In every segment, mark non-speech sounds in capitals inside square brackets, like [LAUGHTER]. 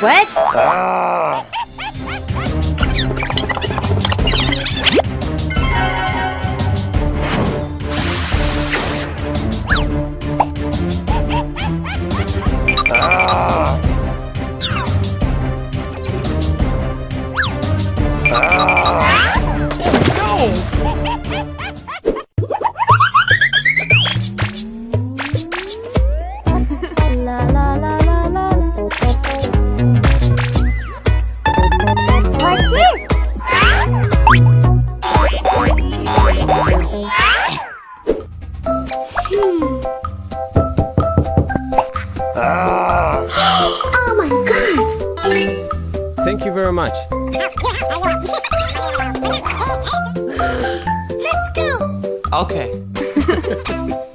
What? La Thank you very much. [LAUGHS] Let's go! Okay. [LAUGHS]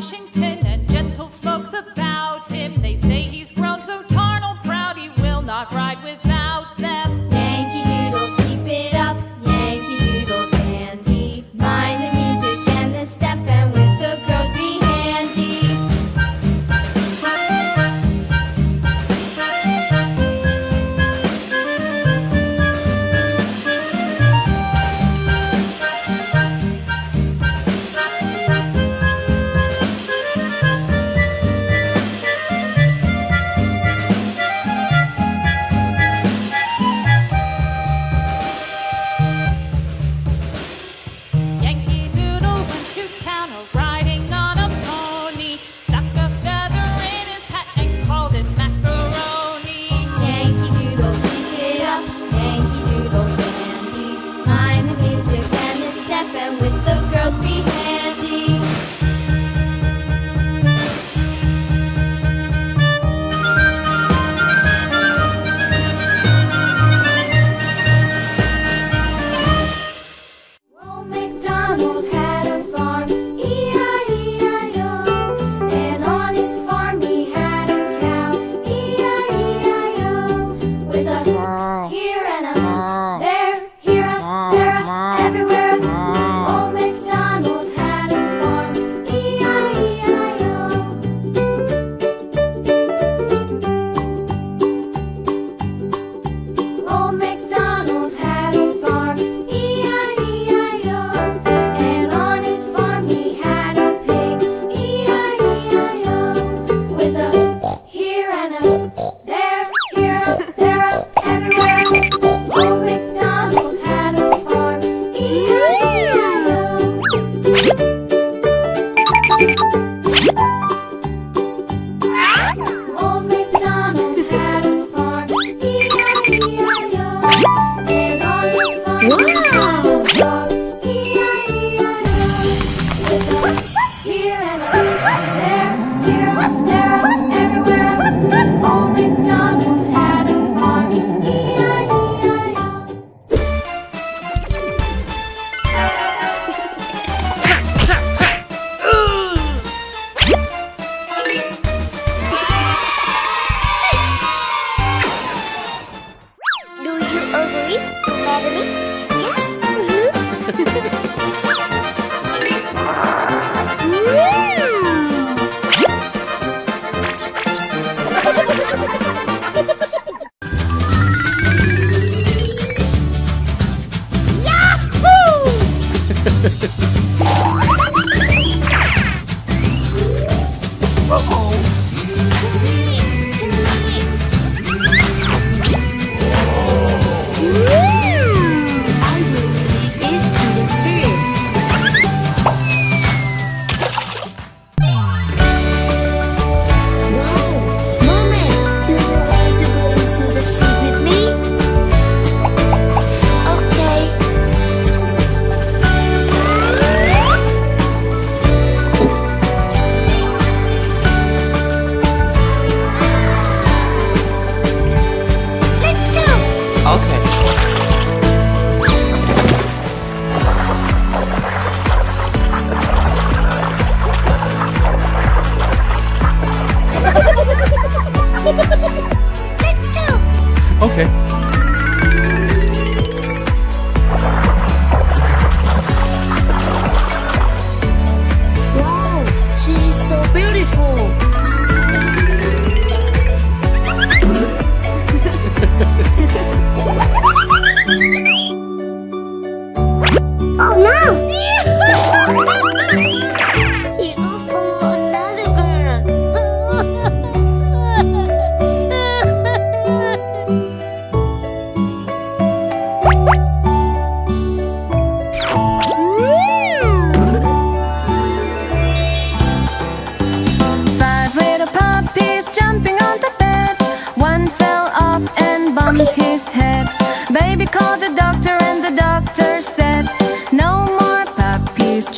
Washington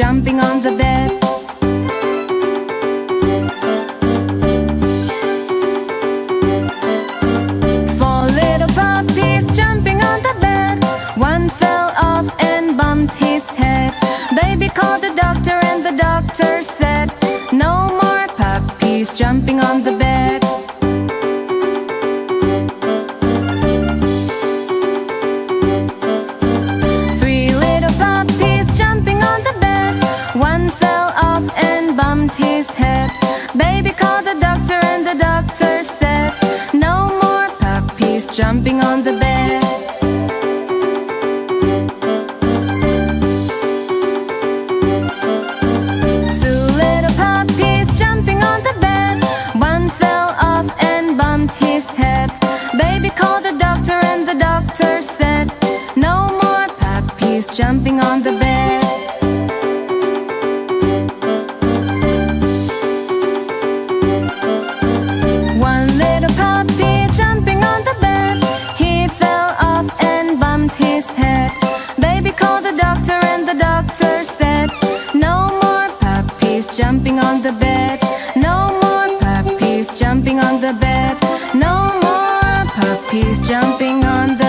jumping on the bed. jumping on the bed. Two little puppies jumping on the bed. One fell off and bumped his head. Baby called the doctor and the doctor said No more puppies jumping on jumping on the bed. No more puppies jumping on the bed. No more puppies jumping on the